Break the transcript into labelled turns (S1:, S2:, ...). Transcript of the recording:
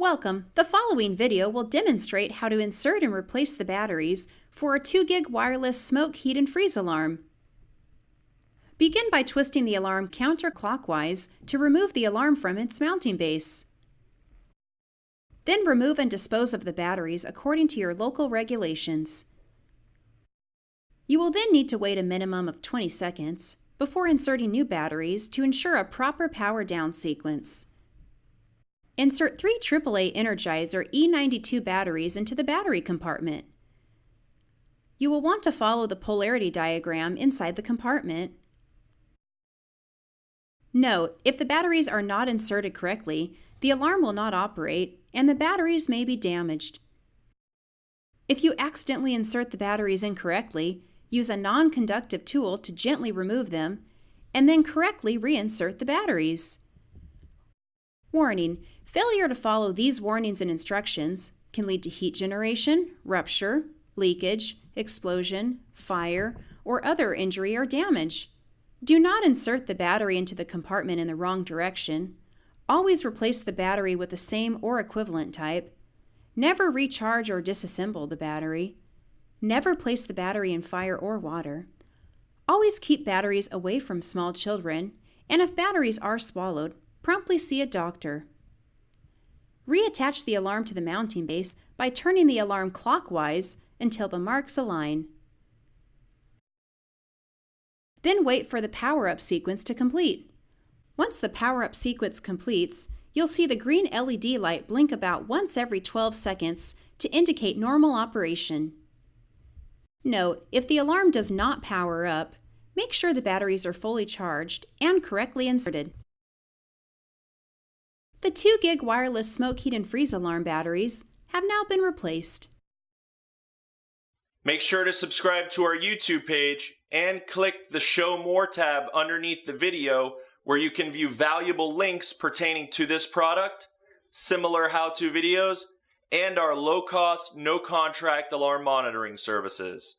S1: Welcome! The following video will demonstrate how to insert and replace the batteries for a 2GIG wireless smoke, heat, and freeze alarm. Begin by twisting the alarm counterclockwise to remove the alarm from its mounting base. Then remove and dispose of the batteries according to your local regulations. You will then need to wait a minimum of 20 seconds before inserting new batteries to ensure a proper power down sequence. Insert three AAA Energizer E92 batteries into the battery compartment. You will want to follow the polarity diagram inside the compartment. Note, if the batteries are not inserted correctly, the alarm will not operate and the batteries may be damaged. If you accidentally insert the batteries incorrectly, use a non-conductive tool to gently remove them and then correctly reinsert the batteries. Warning, failure to follow these warnings and instructions can lead to heat generation, rupture, leakage, explosion, fire, or other injury or damage. Do not insert the battery into the compartment in the wrong direction. Always replace the battery with the same or equivalent type. Never recharge or disassemble the battery. Never place the battery in fire or water. Always keep batteries away from small children, and if batteries are swallowed, promptly see a doctor. Reattach the alarm to the mounting base by turning the alarm clockwise until the marks align. Then wait for the power-up sequence to complete. Once the power-up sequence completes, you'll see the green LED light blink about once every 12 seconds to indicate normal operation. Note, if the alarm does not power up, make sure the batteries are fully charged and correctly inserted. The 2GIG wireless smoke, heat, and freeze alarm batteries have now been replaced.
S2: Make sure to subscribe to our YouTube page and click the Show More tab underneath the video where you can view valuable links pertaining to this product, similar how-to videos, and our low-cost, no-contract alarm monitoring services.